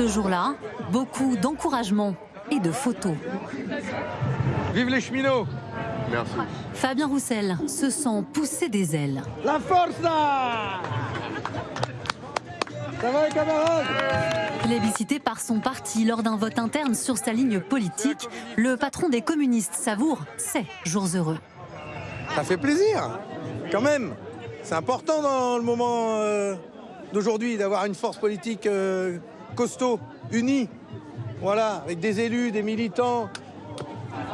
Ce jour-là, beaucoup d'encouragement et de photos. Vive les cheminots Merci. Fabien Roussel se sent pousser des ailes. La force là Ça va les camarades? Plébiscité par son parti lors d'un vote interne sur sa ligne politique, le patron des communistes savoure ses jours heureux. Ça fait plaisir, quand même. C'est important dans le moment euh, d'aujourd'hui d'avoir une force politique euh, costaud, unie. Voilà, avec des élus, des militants.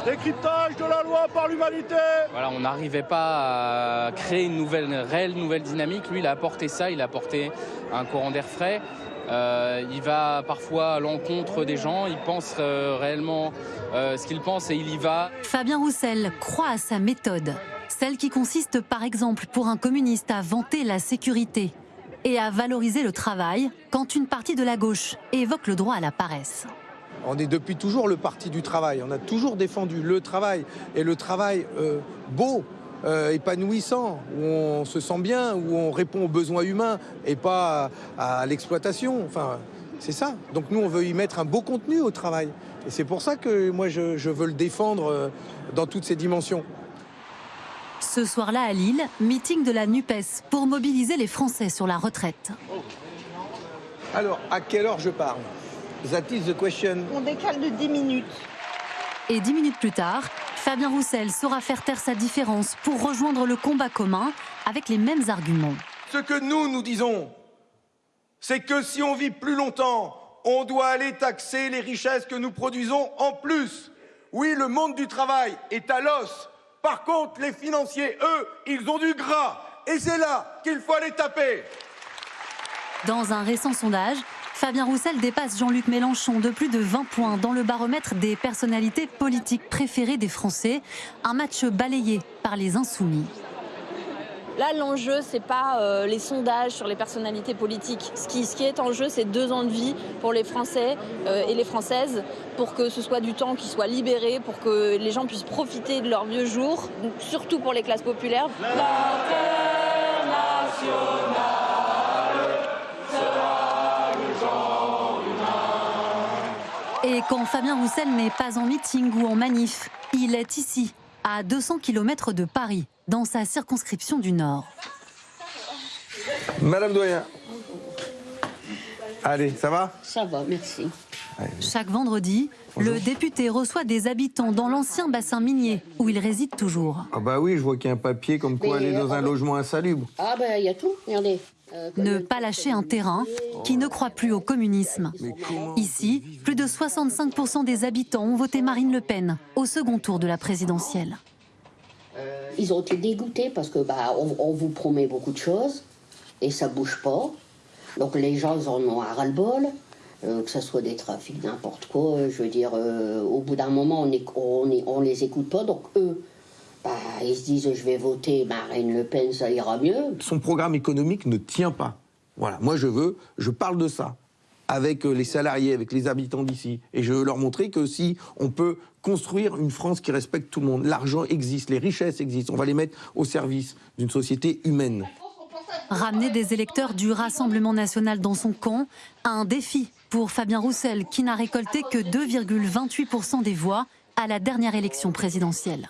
Décryptage de la loi par l'humanité Voilà, on n'arrivait pas à créer une nouvelle, une réelle nouvelle dynamique. Lui, il a apporté ça, il a apporté un courant d'air frais. Euh, il va parfois à l'encontre des gens, il pense euh, réellement euh, ce qu'il pense et il y va. Fabien Roussel croit à sa méthode, celle qui consiste par exemple pour un communiste à vanter la sécurité et à valoriser le travail quand une partie de la gauche évoque le droit à la paresse. On est depuis toujours le parti du travail. On a toujours défendu le travail et le travail euh, beau, euh, épanouissant, où on se sent bien, où on répond aux besoins humains et pas à, l'exploitation. Enfin, c'est ça. Donc nous, on veut y mettre un beau contenu au travail. Et c'est pour ça que moi, je, je veux le défendre euh, dans toutes ses dimensions. Ce soir-là à Lille, meeting de la NUPES pour mobiliser les Français sur la retraite. Alors, à quelle heure je parle? That is the question. On décale de 10 minutes. Et dix minutes plus tard, Fabien Roussel saura faire taire sa différence pour rejoindre le combat commun avec les mêmes arguments. Ce que nous, nous disons, c'est que si on vit plus longtemps, on doit aller taxer les richesses que nous produisons en plus. Oui, le monde du travail est à l'os. Par contre, les financiers, eux, ils ont du gras. Et c'est là qu'il faut aller taper. Dans un récent sondage, Fabien Roussel dépasse Jean-Luc Mélenchon de plus de 20 points dans le baromètre des personnalités politiques préférées des Français, un match balayé par les insoumis. Là, l'enjeu, c'est pas euh, les sondages sur les personnalités politiques. Ce qui, est en jeu, c'est deux ans de vie pour les Français euh, et les Françaises, pour que ce soit du temps qui soit libéré, pour que les gens puissent profiter de leurs vieux jours, surtout pour les classes populaires. Et quand Fabien Roussel n'est pas en meeting ou en manif, il est ici, à 200 km de Paris, dans sa circonscription du Nord. Madame Doyen. Allez, ça va? Ça va, merci. Chaque vendredi, le député reçoit des habitants dans l'ancien bassin minier où il réside toujours. Ah bah oui, je vois qu'il y a un papier comme quoi Mais, aller dans euh, un logement insalubre. Ah ben, il y a tout, regardez. Euh, Ne pas lâcher un terrain qui ne croit plus au communisme. Ici, plus de 65% des habitants ont voté Marine Le Pen au second tour de la présidentielle. Ils ont été dégoûtés parce que bah, on, vous promet beaucoup de choses et ça bouge pas. Donc les gens, ils en ont un ras-le-bol. euh, que ce soit des trafics, n'importe quoi. Je veux dire, euh, au bout d'un moment, on, est, les écoute pas. Donc eux, bah, ils se disent, je vais voter Marine Le Pen, ça ira mieux. Son programme économique ne tient pas. Voilà, moi je veux, je parle de ça avec euh, les salariés, avec les habitants d'ici. Et je veux leur montrer que si on peut construire une France qui respecte tout le monde, l'argent existe, les richesses existent, on va les mettre au service d'une société humaine. Ramener des électeurs du Rassemblement national dans son camp, un défi pour Fabien Roussel qui n'a récolté que 2,28% des voix à la dernière élection présidentielle.